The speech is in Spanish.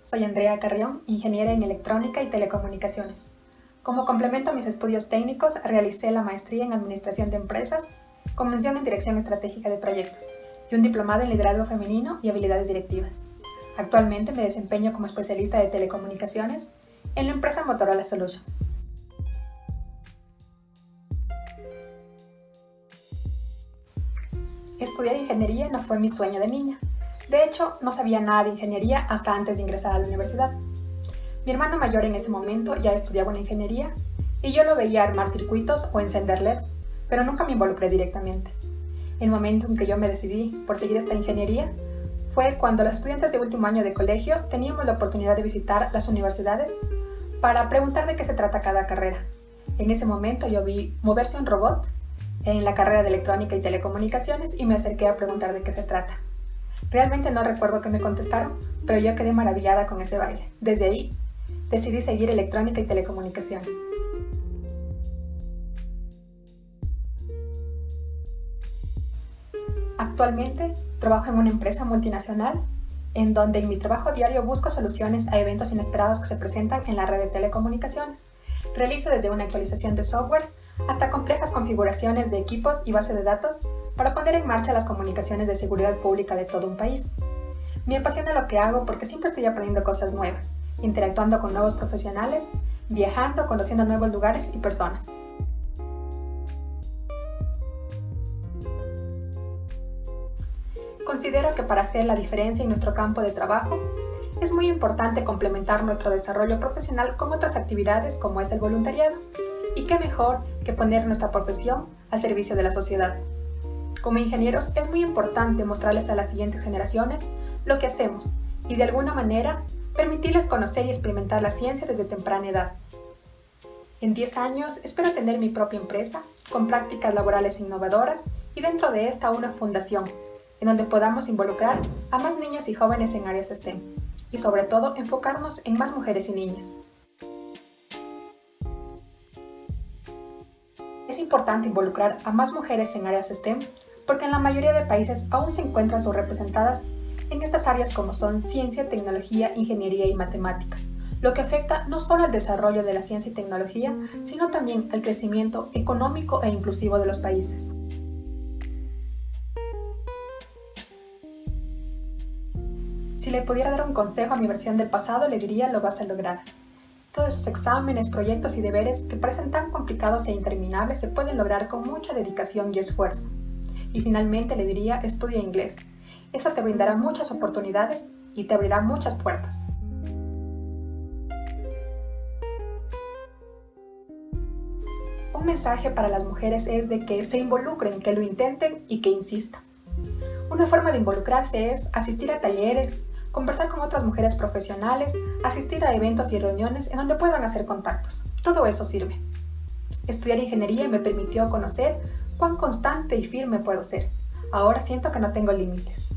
Soy Andrea Carrión, ingeniera en electrónica y telecomunicaciones. Como complemento a mis estudios técnicos, realicé la maestría en Administración de Empresas, con mención en Dirección Estratégica de Proyectos, y un diplomado en Liderazgo Femenino y Habilidades Directivas. Actualmente me desempeño como especialista de telecomunicaciones en la empresa Motorola Solutions. Estudiar ingeniería no fue mi sueño de niña, de hecho, no sabía nada de ingeniería hasta antes de ingresar a la universidad. Mi hermano mayor en ese momento ya estudiaba una ingeniería y yo lo veía armar circuitos o encender LEDs, pero nunca me involucré directamente. El momento en que yo me decidí por seguir esta ingeniería fue cuando los estudiantes de último año de colegio teníamos la oportunidad de visitar las universidades para preguntar de qué se trata cada carrera. En ese momento yo vi moverse un robot en la carrera de electrónica y telecomunicaciones y me acerqué a preguntar de qué se trata. Realmente no recuerdo qué me contestaron, pero yo quedé maravillada con ese baile. Desde ahí, decidí seguir electrónica y telecomunicaciones. Actualmente trabajo en una empresa multinacional en donde en mi trabajo diario busco soluciones a eventos inesperados que se presentan en la red de telecomunicaciones. Realizo desde una actualización de software hasta complejas configuraciones de equipos y base de datos para poner en marcha las comunicaciones de seguridad pública de todo un país. Me apasiona lo que hago porque siempre estoy aprendiendo cosas nuevas, interactuando con nuevos profesionales, viajando, conociendo nuevos lugares y personas. Considero que para hacer la diferencia en nuestro campo de trabajo, es muy importante complementar nuestro desarrollo profesional con otras actividades como es el voluntariado. Y qué mejor que poner nuestra profesión al servicio de la sociedad. Como ingenieros es muy importante mostrarles a las siguientes generaciones lo que hacemos y de alguna manera permitirles conocer y experimentar la ciencia desde temprana edad. En 10 años espero tener mi propia empresa con prácticas laborales innovadoras y dentro de esta una fundación en donde podamos involucrar a más niños y jóvenes en áreas STEM y sobre todo enfocarnos en más mujeres y niñas. Es importante involucrar a más mujeres en áreas STEM porque en la mayoría de países aún se encuentran subrepresentadas en estas áreas como son ciencia, tecnología, ingeniería y matemáticas, lo que afecta no solo al desarrollo de la ciencia y tecnología, sino también al crecimiento económico e inclusivo de los países. Si le pudiera dar un consejo a mi versión del pasado, le diría lo vas a lograr. Todos esos exámenes, proyectos y deberes que parecen tan complicados e interminables se pueden lograr con mucha dedicación y esfuerzo. Y finalmente le diría, estudia inglés. Eso te brindará muchas oportunidades y te abrirá muchas puertas. Un mensaje para las mujeres es de que se involucren, que lo intenten y que insistan. Una forma de involucrarse es asistir a talleres, conversar con otras mujeres profesionales, asistir a eventos y reuniones en donde puedan hacer contactos. Todo eso sirve. Estudiar ingeniería me permitió conocer cuán constante y firme puedo ser. Ahora siento que no tengo límites.